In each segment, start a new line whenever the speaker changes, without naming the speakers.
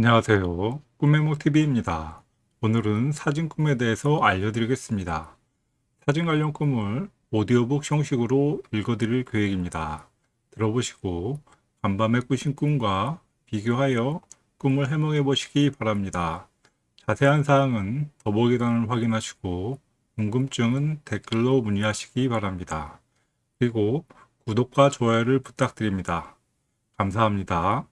안녕하세요. 꿈메모TV입니다. 오늘은 사진 꿈에 대해서 알려드리겠습니다. 사진 관련 꿈을 오디오북 형식으로 읽어드릴 계획입니다. 들어보시고 간밤에 꾸신 꿈과 비교하여 꿈을 해몽해 보시기 바랍니다. 자세한 사항은 더보기란을 확인하시고 궁금증은 댓글로 문의하시기 바랍니다. 그리고 구독과 좋아요를 부탁드립니다. 감사합니다.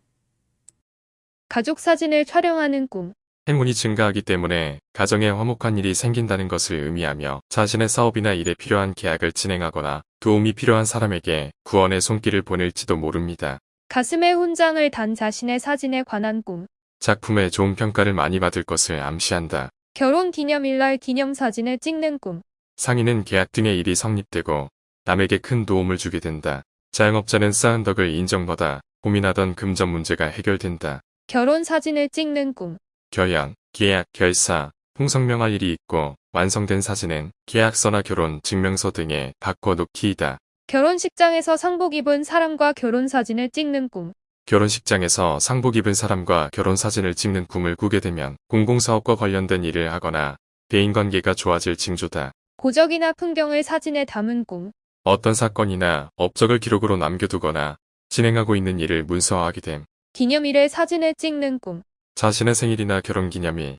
가족 사진을 촬영하는 꿈.
행운이 증가하기 때문에 가정에 화목한 일이 생긴다는 것을 의미하며 자신의 사업이나 일에 필요한 계약을 진행하거나 도움이 필요한 사람에게 구원의 손길을 보낼지도 모릅니다.
가슴에 훈장을 단 자신의 사진에 관한 꿈.
작품에 좋은 평가를 많이 받을 것을 암시한다.
결혼 기념일날 기념사진을 찍는 꿈.
상인은 계약 등의 일이 성립되고 남에게 큰 도움을 주게 된다. 자영업자는 쌓은 덕을 인정받아 고민하던 금전 문제가 해결된다.
결혼 사진을 찍는 꿈.
결양, 계약, 결사, 풍성명할 일이 있고 완성된 사진은 계약서나 결혼 증명서 등에 바꿔놓기이다.
결혼식장에서 상복 입은 사람과 결혼 사진을 찍는 꿈.
결혼식장에서 상복 입은 사람과 결혼 사진을 찍는 꿈을 꾸게 되면 공공사업과 관련된 일을 하거나 대인관계가 좋아질 징조다.
고적이나 풍경을 사진에 담은 꿈.
어떤 사건이나 업적을 기록으로 남겨두거나 진행하고 있는 일을 문서화하게 됨.
기념일에 사진을 찍는 꿈.
자신의 생일이나 결혼기념일,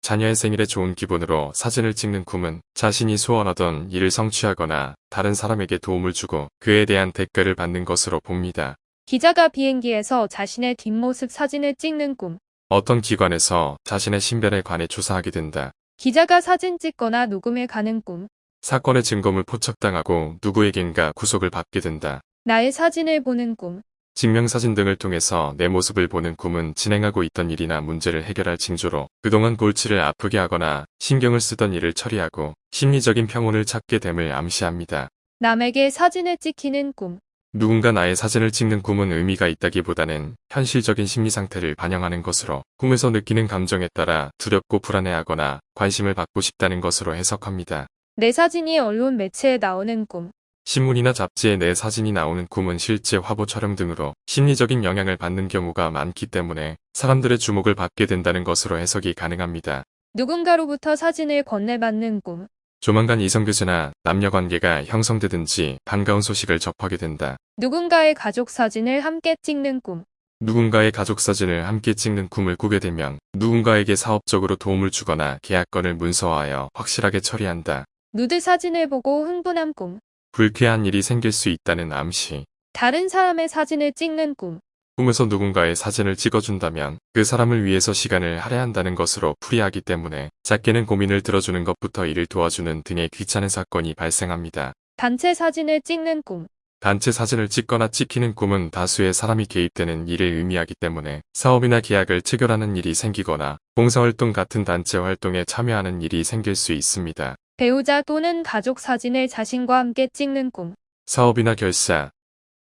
자녀의 생일에 좋은 기분으로 사진을 찍는 꿈은 자신이 소원하던 일을 성취하거나 다른 사람에게 도움을 주고 그에 대한 대가를 받는 것으로 봅니다.
기자가 비행기에서 자신의 뒷모습 사진을 찍는 꿈.
어떤 기관에서 자신의 신변에 관해 조사하게 된다.
기자가 사진 찍거나 녹음에 가는 꿈.
사건의 증거물 포착당하고 누구에겐가 구속을 받게 된다.
나의 사진을 보는 꿈.
증명사진 등을 통해서 내 모습을 보는 꿈은 진행하고 있던 일이나 문제를 해결할 징조로 그동안 골치를 아프게 하거나 신경을 쓰던 일을 처리하고 심리적인 평온을 찾게 됨을 암시합니다.
남에게 사진을 찍히는 꿈.
누군가 나의 사진을 찍는 꿈은 의미가 있다기보다는 현실적인 심리 상태를 반영하는 것으로 꿈에서 느끼는 감정에 따라 두렵고 불안해하거나 관심을 받고 싶다는 것으로 해석합니다.
내 사진이 언론 매체에 나오는 꿈.
신문이나 잡지에 내 사진이 나오는 꿈은 실제 화보 촬영 등으로 심리적인 영향을 받는 경우가 많기 때문에 사람들의 주목을 받게 된다는 것으로 해석이 가능합니다.
누군가로부터 사진을 건네받는 꿈.
조만간 이성교제나 남녀관계가 형성되든지 반가운 소식을 접하게 된다.
누군가의 가족 사진을 함께 찍는 꿈.
누군가의 가족 사진을 함께 찍는 꿈을 꾸게 되면 누군가에게 사업적으로 도움을 주거나 계약건을 문서화하여 확실하게 처리한다.
누드 사진을 보고 흥분한 꿈.
불쾌한 일이 생길 수 있다는 암시.
다른 사람의 사진을 찍는 꿈.
꿈에서 누군가의 사진을 찍어준다면 그 사람을 위해서 시간을 할애한다는 것으로 풀이하기 때문에 작게는 고민을 들어주는 것부터 일을 도와주는 등의 귀찮은 사건이 발생합니다.
단체 사진을 찍는 꿈.
단체 사진을 찍거나 찍히는 꿈은 다수의 사람이 개입되는 일을 의미하기 때문에 사업이나 계약을 체결하는 일이 생기거나 봉사활동 같은 단체 활동에 참여하는 일이 생길 수 있습니다.
배우자 또는 가족 사진을 자신과 함께 찍는 꿈.
사업이나 결사,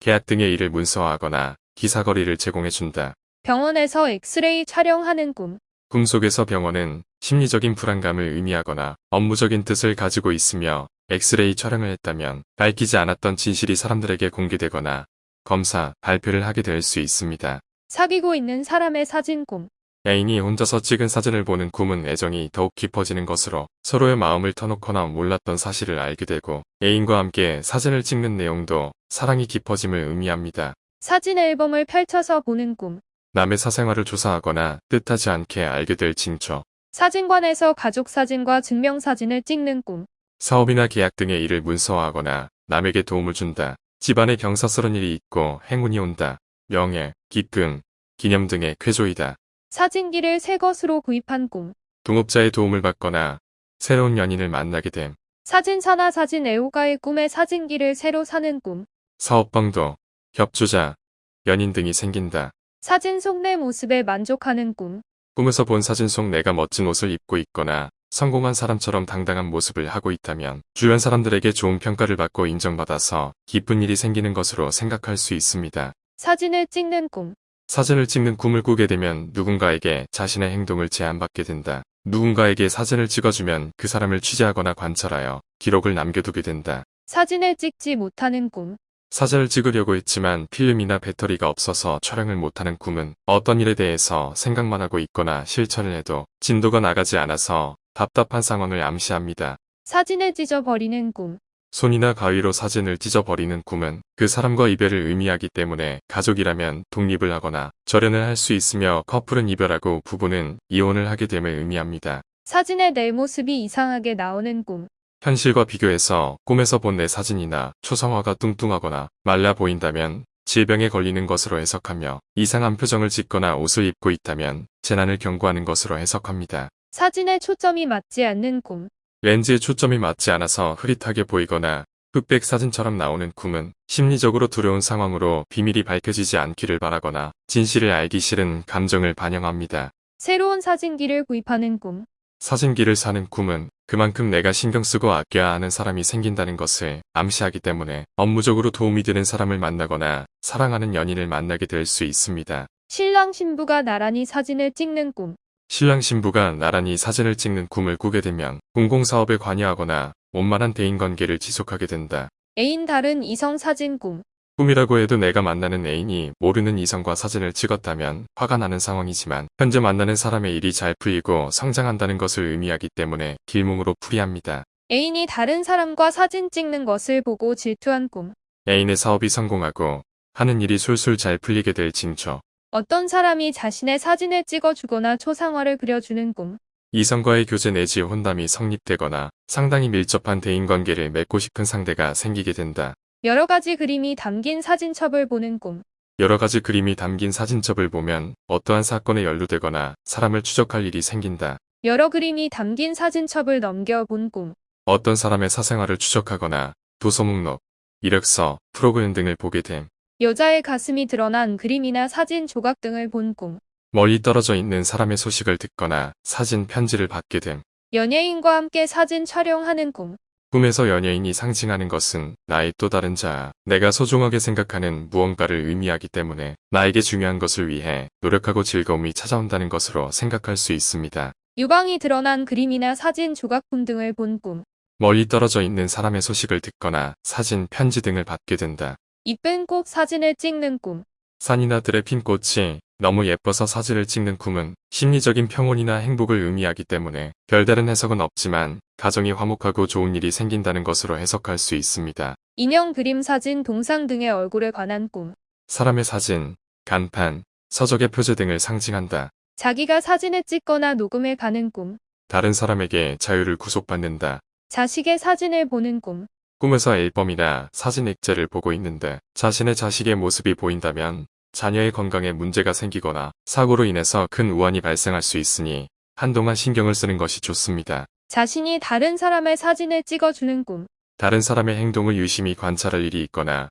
계약 등의 일을 문서화하거나 기사거리를 제공해준다.
병원에서 엑스레이 촬영하는 꿈.
꿈속에서 병원은 심리적인 불안감을 의미하거나 업무적인 뜻을 가지고 있으며 엑스레이 촬영을 했다면 밝히지 않았던 진실이 사람들에게 공개되거나 검사, 발표를 하게 될 수 있습니다.
사귀고 있는 사람의 사진 꿈.
애인이 혼자서 찍은 사진을 보는 꿈은 애정이 더욱 깊어지는 것으로 서로의 마음을 터놓거나 몰랐던 사실을 알게 되고 애인과 함께 사진을 찍는 내용도 사랑이 깊어짐을 의미합니다.
사진 앨범을 펼쳐서 보는 꿈.
남의 사생활을 조사하거나 뜻하지 않게 알게 될 징조.
사진관에서 가족 사진과 증명사진을 찍는 꿈.
사업이나 계약 등의 일을 문서화하거나 남에게 도움을 준다. 집안에 경사스러운 일이 있고 행운이 온다. 명예, 기쁨, 기념 등의 쾌조이다.
사진기를 새 것으로 구입한 꿈.
동업자의 도움을 받거나 새로운 연인을 만나게 됨.
사진사나 사진 애호가의 꿈에 사진기를 새로 사는 꿈.
사업방도, 협조자, 연인 등이 생긴다.
사진 속 내 모습에 만족하는 꿈.
꿈에서 본 사진 속 내가 멋진 옷을 입고 있거나 성공한 사람처럼 당당한 모습을 하고 있다면 주변 사람들에게 좋은 평가를 받고 인정받아서 기쁜 일이 생기는 것으로 생각할 수 있습니다.
사진을 찍는 꿈.
사진을 찍는 꿈을 꾸게 되면 누군가에게 자신의 행동을 제안받게 된다. 누군가에게 사진을 찍어주면 그 사람을 취재하거나 관찰하여 기록을 남겨두게 된다.
사진을 찍지 못하는 꿈.
사진을 찍으려고 했지만 필름이나 배터리가 없어서 촬영을 못하는 꿈은 어떤 일에 대해서 생각만 하고 있거나 실천을 해도 진도가 나가지 않아서 답답한 상황을 암시합니다.
사진을 찢어버리는 꿈.
손이나 가위로 사진을 찢어버리는 꿈은 그 사람과 이별을 의미하기 때문에 가족이라면 독립을 하거나 절연을 할 수 있으며 커플은 이별하고 부부는 이혼을 하게 됨을 의미합니다.
사진에 내 모습이 이상하게 나오는 꿈.
현실과 비교해서 꿈에서 본 내 사진이나 초상화가 뚱뚱하거나 말라 보인다면 질병에 걸리는 것으로 해석하며 이상한 표정을 짓거나 옷을 입고 있다면 재난을 경고하는 것으로 해석합니다.
사진에 초점이 맞지 않는 꿈.
렌즈에 초점이 맞지 않아서 흐릿하게 보이거나 흑백 사진처럼 나오는 꿈은 심리적으로 두려운 상황으로 비밀이 밝혀지지 않기를 바라거나 진실을 알기 싫은 감정을 반영합니다.
새로운 사진기를 구입하는 꿈.
사진기를 사는 꿈은 그만큼 내가 신경 쓰고 아껴야 하는 사람이 생긴다는 것을 암시하기 때문에 업무적으로 도움이 되는 사람을 만나거나 사랑하는 연인을 만나게 될 수 있습니다.
신랑 신부가 나란히 사진을 찍는 꿈.
신랑 신부가 나란히 사진을 찍는 꿈을 꾸게 되면 공공사업에 관여하거나 원만한 대인관계를 지속하게 된다.
애인 다른 이성 사진 꿈.
꿈이라고 해도 내가 만나는 애인이 모르는 이성과 사진을 찍었다면 화가 나는 상황이지만 현재 만나는 사람의 일이 잘 풀리고 성장한다는 것을 의미하기 때문에 길몽으로 풀이합니다.
애인이 다른 사람과 사진 찍는 것을 보고 질투한 꿈.
애인의 사업이 성공하고 하는 일이 술술 잘 풀리게 될 징조.
어떤 사람이 자신의 사진을 찍어주거나 초상화를 그려주는 꿈.
이성과의 교제 내지 혼담이 성립되거나 상당히 밀접한 대인관계를 맺고 싶은 상대가 생기게 된다.
여러 가지 그림이 담긴 사진첩을 보는 꿈.
여러 가지 그림이 담긴 사진첩을 보면 어떠한 사건에 연루되거나 사람을 추적할 일이 생긴다.
여러 그림이 담긴 사진첩을 넘겨본 꿈.
어떤 사람의 사생활을 추적하거나 도서 목록, 이력서, 프로그램 등을 보게 됨.
여자의 가슴이 드러난 그림이나 사진 조각 등을 본 꿈.
멀리 떨어져 있는 사람의 소식을 듣거나 사진 편지를 받게 됨.
연예인과 함께 사진 촬영하는 꿈.
꿈에서 연예인이 상징하는 것은 나의 또 다른 자, 내가 소중하게 생각하는 무언가를 의미하기 때문에 나에게 중요한 것을 위해 노력하고 즐거움이 찾아온다는 것으로 생각할 수 있습니다.
유방이 드러난 그림이나 사진 조각품 등을 본 꿈.
멀리 떨어져 있는 사람의 소식을 듣거나 사진, 편지 등을 받게 된다.
이쁜 꽃 사진을 찍는 꿈.
산이나 들의 핀 꽃이 너무 예뻐서 사진을 찍는 꿈은 심리적인 평온이나 행복을 의미하기 때문에 별다른 해석은 없지만 가정이 화목하고 좋은 일이 생긴다는 것으로 해석할 수 있습니다.
인형 그림 사진 동상 등의 얼굴에 관한 꿈.
사람의 사진, 간판, 서적의 표제 등을 상징한다.
자기가 사진을 찍거나 녹음해 가는 꿈.
다른 사람에게 자유를 구속받는다.
자식의 사진을 보는 꿈.
꿈에서 앨범이나 사진 액자를 보고 있는데 자신의 자식의 모습이 보인다면 자녀의 건강에 문제가 생기거나 사고로 인해서 큰 우환이 발생할 수 있으니 한동안 신경을 쓰는 것이 좋습니다.
자신이 다른 사람의 사진을 찍어주는 꿈.
다른 사람의 행동을 유심히 관찰할 일이 있거나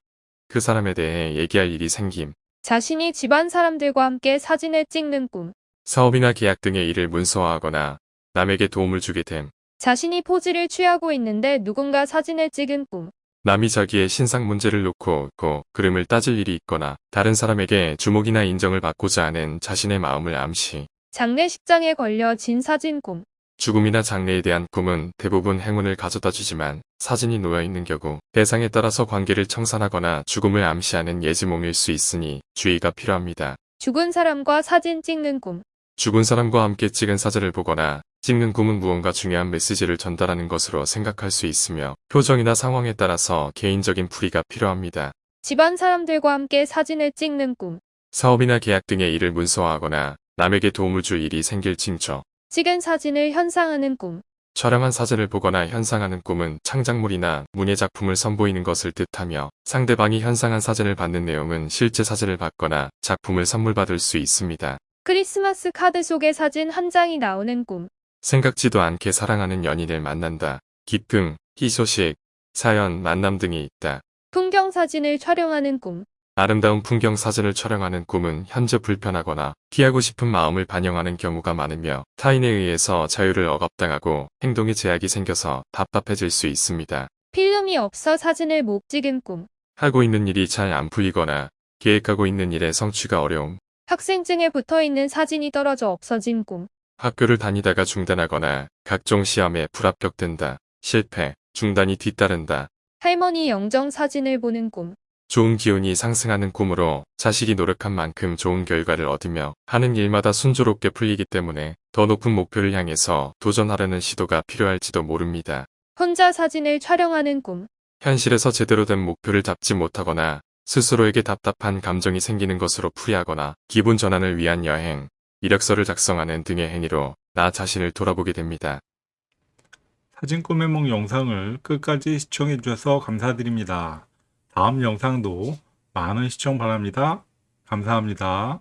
그 사람에 대해 얘기할 일이 생김,
자신이 집안 사람들과 함께 사진을 찍는 꿈.
사업이나 계약 등의 일을 문서화하거나 남에게 도움을 주게 됨,
자신이 포즈를 취하고 있는데 누군가 사진을 찍은 꿈.
남이 자기의 신상 문제를 놓고 고 그름을 따질 일이 있거나 다른 사람에게 주목이나 인정을 받고자 하는 자신의 마음을 암시,
장례식장에 걸려 진 사진 꿈.
죽음이나 장래에 대한 꿈은 대부분 행운을 가져다 주지만 사진이 놓여 있는 경우 대상에 따라서 관계를 청산하거나 죽음을 암시하는 예지몽일 수 있으니 주의가 필요합니다.
죽은 사람과 사진 찍는 꿈.
죽은 사람과 함께 찍은 사진을 보거나 찍는 꿈은 무언가 중요한 메시지를 전달하는 것으로 생각할 수 있으며 표정이나 상황에 따라서 개인적인 풀이가 필요합니다.
집안 사람들과 함께 사진을 찍는 꿈.
사업이나 계약 등의 일을 문서화하거나 남에게 도움을 줄 일이 생길 징조.
찍은 사진을 현상하는 꿈.
촬영한 사진을 보거나 현상하는 꿈은 창작물이나 문예 작품을 선보이는 것을 뜻하며 상대방이 현상한 사진을 받는 내용은 실제 사진을 받거나 작품을 선물 받을 수 있습니다.
크리스마스 카드 속에 사진 한 장이 나오는 꿈.
생각지도 않게 사랑하는 연인을 만난다. 기쁨, 희소식, 사연, 만남 등이 있다.
풍경 사진을 촬영하는 꿈.
아름다운 풍경 사진을 촬영하는 꿈은 현재 불편하거나 피하고 싶은 마음을 반영하는 경우가 많으며 타인에 의해서 자유를 억압당하고 행동에 제약이 생겨서 답답해질 수 있습니다.
필름이 없어 사진을 못 찍은 꿈.
하고 있는 일이 잘 안 풀리거나 계획하고 있는 일의 성취가 어려움,
학생증에 붙어 있는 사진이 떨어져 없어진 꿈.
학교를 다니다가 중단하거나 각종 시험에 불합격된다, 실패, 중단이 뒤따른다,
할머니 영정 사진을 보는 꿈.
좋은 기운이 상승하는 꿈으로 자식이 노력한 만큼 좋은 결과를 얻으며 하는 일마다 순조롭게 풀리기 때문에 더 높은 목표를 향해서 도전하려는 시도가 필요할지도 모릅니다.
혼자 사진을 촬영하는 꿈.
현실에서 제대로 된 목표를 잡지 못하거나 스스로에게 답답한 감정이 생기는 것으로 풀이하거나 기분 전환을 위한 여행, 이력서를 작성하는 등의 행위로 나 자신을 돌아보게 됩니다.
사진 꿈의梦 영상을 끝까지 시청해 주셔서 감사드립니다. 다음 영상도 많은 시청 바랍니다. 감사합니다.